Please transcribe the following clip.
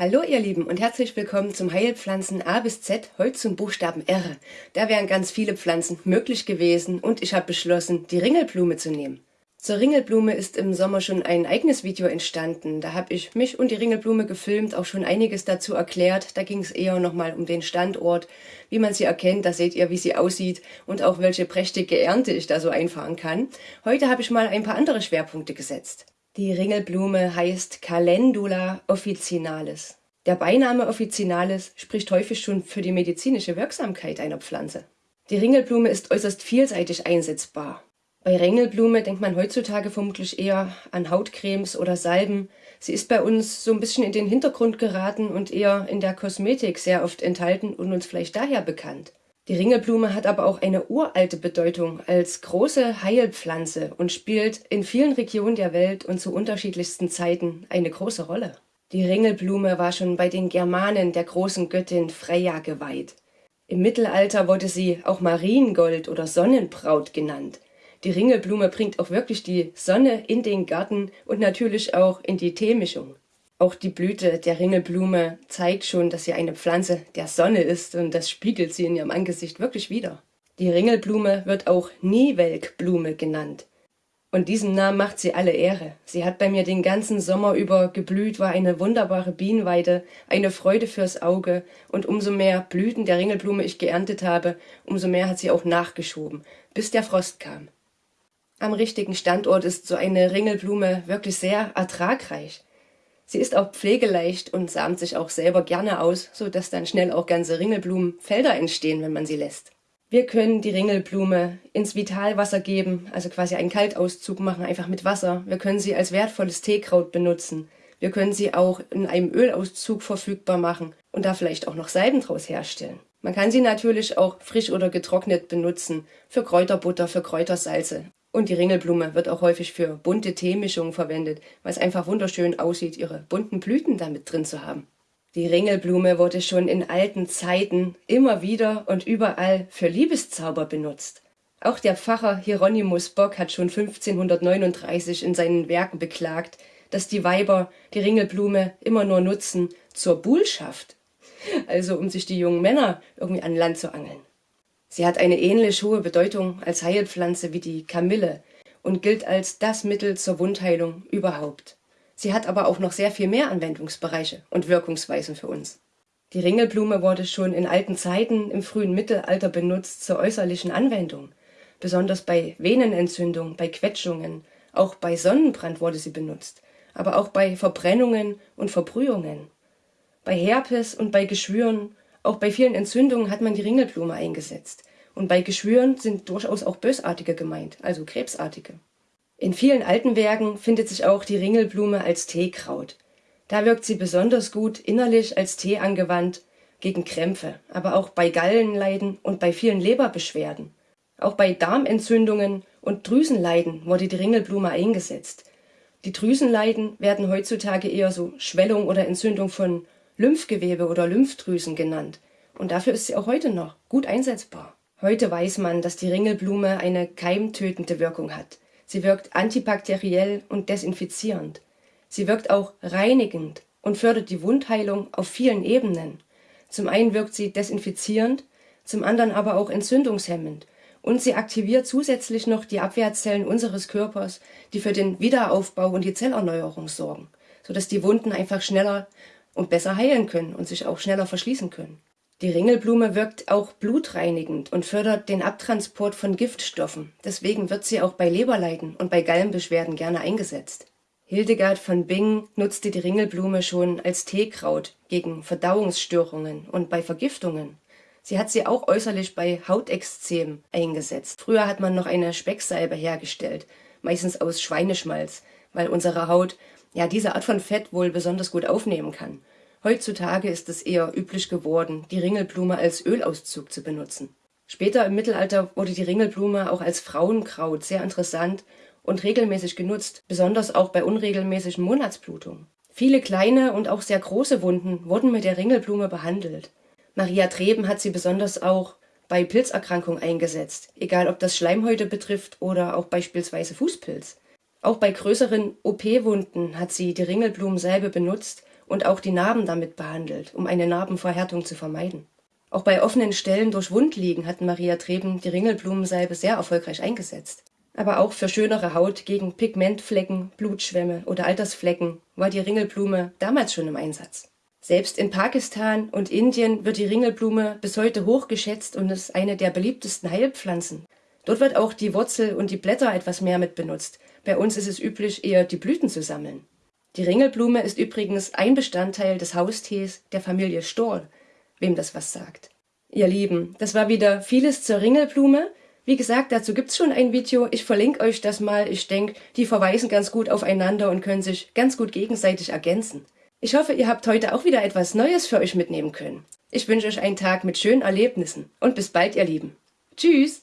Hallo ihr Lieben und herzlich willkommen zum Heilpflanzen A bis Z, heute zum Buchstaben R. Da wären ganz viele Pflanzen möglich gewesen und ich habe beschlossen, die Ringelblume zu nehmen. Zur Ringelblume ist im Sommer schon ein eigenes Video entstanden. Da habe ich mich und die Ringelblume gefilmt, auch schon einiges dazu erklärt. Da ging es eher nochmal um den Standort, wie man sie erkennt, da seht ihr, wie sie aussieht und auch welche prächtige Ernte ich da so einfahren kann. Heute habe ich mal ein paar andere Schwerpunkte gesetzt. Die Ringelblume heißt Calendula officinalis. Der Beiname officinalis spricht häufig schon für die medizinische Wirksamkeit einer Pflanze. Die Ringelblume ist äußerst vielseitig einsetzbar. Bei Ringelblume denkt man heutzutage vermutlich eher an Hautcremes oder Salben. Sie ist bei uns so ein bisschen in den Hintergrund geraten und eher in der Kosmetik sehr oft enthalten und uns vielleicht daher bekannt. Die Ringelblume hat aber auch eine uralte Bedeutung als große Heilpflanze und spielt in vielen Regionen der Welt und zu unterschiedlichsten Zeiten eine große Rolle. Die Ringelblume war schon bei den Germanen der großen Göttin Freya geweiht. Im Mittelalter wurde sie auch Mariengold oder Sonnenbraut genannt. Die Ringelblume bringt auch wirklich die Sonne in den Garten und natürlich auch in die Teemischung. Auch die Blüte der Ringelblume zeigt schon, dass sie eine Pflanze der Sonne ist und das spiegelt sie in ihrem Angesicht wirklich wider. Die Ringelblume wird auch Niewelkblume genannt. Und diesem Namen macht sie alle Ehre. Sie hat bei mir den ganzen Sommer über geblüht, war eine wunderbare Bienenweide, eine Freude fürs Auge und umso mehr Blüten der Ringelblume ich geerntet habe, umso mehr hat sie auch nachgeschoben, bis der Frost kam. Am richtigen Standort ist so eine Ringelblume wirklich sehr ertragreich. Sie ist auch pflegeleicht und samt sich auch selber gerne aus, so dass dann schnell auch ganze Ringelblumenfelder entstehen, wenn man sie lässt. Wir können die Ringelblume ins Vitalwasser geben, also quasi einen Kaltauszug machen, einfach mit Wasser. Wir können sie als wertvolles Teekraut benutzen. Wir können sie auch in einem Ölauszug verfügbar machen und da vielleicht auch noch Salben draus herstellen. Man kann sie natürlich auch frisch oder getrocknet benutzen, für Kräuterbutter, für Kräutersalze. Und die Ringelblume wird auch häufig für bunte Teemischungen verwendet, weil es einfach wunderschön aussieht, ihre bunten Blüten damit drin zu haben. Die Ringelblume wurde schon in alten Zeiten immer wieder und überall für Liebeszauber benutzt. Auch der Pfarrer Hieronymus Bock hat schon 1539 in seinen Werken beklagt, dass die Weiber die Ringelblume immer nur nutzen zur Buhlschaft, also um sich die jungen Männer irgendwie an Land zu angeln. Sie hat eine ähnlich hohe Bedeutung als Heilpflanze wie die Kamille und gilt als das Mittel zur Wundheilung überhaupt. Sie hat aber auch noch sehr viel mehr Anwendungsbereiche und Wirkungsweisen für uns. Die Ringelblume wurde schon in alten Zeiten im frühen Mittelalter benutzt zur äußerlichen Anwendung. Besonders bei Venenentzündung, bei Quetschungen, auch bei Sonnenbrand wurde sie benutzt, aber auch bei Verbrennungen und Verbrühungen. Bei Herpes und bei Geschwüren auch bei vielen Entzündungen hat man die Ringelblume eingesetzt. Und bei Geschwüren sind durchaus auch bösartige gemeint, also krebsartige. In vielen alten Werken findet sich auch die Ringelblume als Teekraut. Da wirkt sie besonders gut innerlich als Tee angewandt gegen Krämpfe, aber auch bei Gallenleiden und bei vielen Leberbeschwerden. Auch bei Darmentzündungen und Drüsenleiden wurde die Ringelblume eingesetzt. Die Drüsenleiden werden heutzutage eher so Schwellung oder Entzündung von Lymphgewebe oder Lymphdrüsen genannt. Und dafür ist sie auch heute noch gut einsetzbar. Heute weiß man, dass die Ringelblume eine keimtötende Wirkung hat. Sie wirkt antibakteriell und desinfizierend. Sie wirkt auch reinigend und fördert die Wundheilung auf vielen Ebenen. Zum einen wirkt sie desinfizierend, zum anderen aber auch entzündungshemmend. Und sie aktiviert zusätzlich noch die Abwehrzellen unseres Körpers, die für den Wiederaufbau und die Zellerneuerung sorgen, sodass die Wunden einfach schneller und besser heilen können und sich auch schneller verschließen können. Die Ringelblume wirkt auch blutreinigend und fördert den Abtransport von Giftstoffen. Deswegen wird sie auch bei Leberleiden und bei Gallenbeschwerden gerne eingesetzt. Hildegard von Bingen nutzte die Ringelblume schon als Teekraut gegen Verdauungsstörungen und bei Vergiftungen. Sie hat sie auch äußerlich bei Hautexzem eingesetzt. Früher hat man noch eine Specksalbe hergestellt, meistens aus Schweineschmalz, weil unsere Haut ja diese Art von Fett wohl besonders gut aufnehmen kann. Heutzutage ist es eher üblich geworden, die Ringelblume als Ölauszug zu benutzen. Später im Mittelalter wurde die Ringelblume auch als Frauenkraut sehr interessant und regelmäßig genutzt, besonders auch bei unregelmäßigen Monatsblutungen. Viele kleine und auch sehr große Wunden wurden mit der Ringelblume behandelt. Maria Treben hat sie besonders auch bei Pilzerkrankungen eingesetzt, egal ob das Schleimhäute betrifft oder auch beispielsweise Fußpilz. Auch bei größeren OP-Wunden hat sie die Ringelblumensalbe benutzt und auch die Narben damit behandelt, um eine Narbenverhärtung zu vermeiden. Auch bei offenen Stellen durch Wundliegen hat Maria Treben die Ringelblumensalbe sehr erfolgreich eingesetzt. Aber auch für schönere Haut gegen Pigmentflecken, Blutschwämme oder Altersflecken war die Ringelblume damals schon im Einsatz. Selbst in Pakistan und Indien wird die Ringelblume bis heute hochgeschätzt und ist eine der beliebtesten Heilpflanzen. Dort wird auch die Wurzel und die Blätter etwas mehr mit benutzt. Bei uns ist es üblich, eher die Blüten zu sammeln. Die Ringelblume ist übrigens ein Bestandteil des Haustees der Familie Stohr, wem das was sagt. Ihr Lieben, das war wieder vieles zur Ringelblume. Wie gesagt, dazu gibt's schon ein Video. Ich verlinke euch das mal. Ich denke, die verweisen ganz gut aufeinander und können sich ganz gut gegenseitig ergänzen. Ich hoffe, ihr habt heute auch wieder etwas Neues für euch mitnehmen können. Ich wünsche euch einen Tag mit schönen Erlebnissen und bis bald, ihr Lieben. Tschüss!